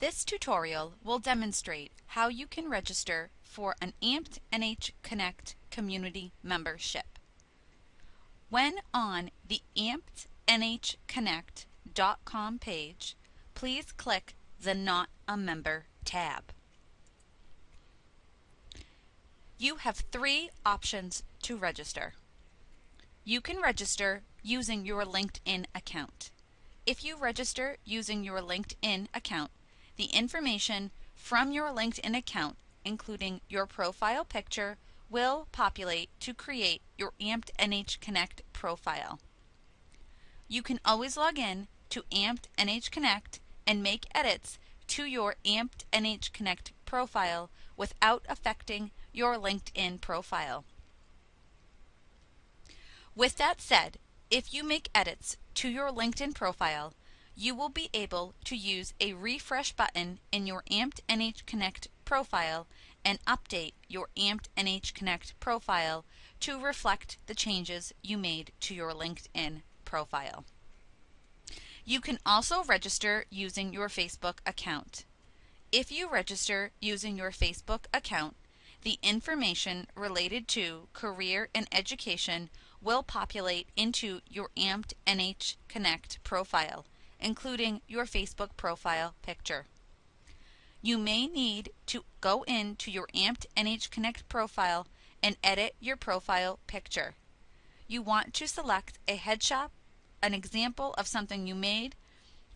This tutorial will demonstrate how you can register for an AMPed NH Connect community membership. When on the ampednhconnect.com page, please click the Not a Member tab. You have three options to register. You can register using your LinkedIn account. If you register using your LinkedIn account, the information from your LinkedIn account, including your profile picture, will populate to create your Amped NH Connect profile. You can always log in to Amped NH Connect and make edits to your Amped NH Connect profile without affecting your LinkedIn profile. With that said, if you make edits to your LinkedIn profile, you will be able to use a refresh button in your Amped NH Connect profile and update your Amped NH Connect profile to reflect the changes you made to your LinkedIn profile. You can also register using your Facebook account. If you register using your Facebook account, the information related to career and education will populate into your Amped NH Connect profile including your Facebook profile picture. You may need to go into your Amped NH Connect profile and edit your profile picture. You want to select a headshot, an example of something you made,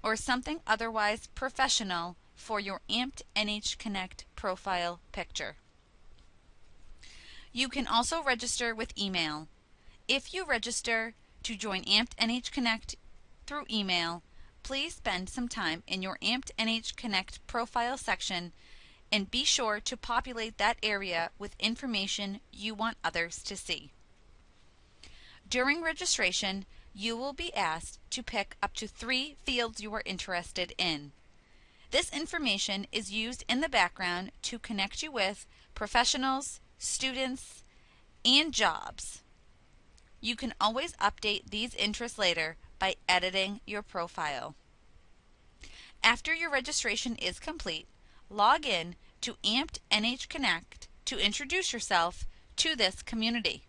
or something otherwise professional for your Amped NH Connect profile picture. You can also register with email. If you register to join Amped NH Connect through email, please spend some time in your Amped NH Connect profile section and be sure to populate that area with information you want others to see. During registration, you will be asked to pick up to three fields you are interested in. This information is used in the background to connect you with professionals, students, and jobs. You can always update these interests later by editing your profile. After your registration is complete, log in to Amped NH Connect to introduce yourself to this community.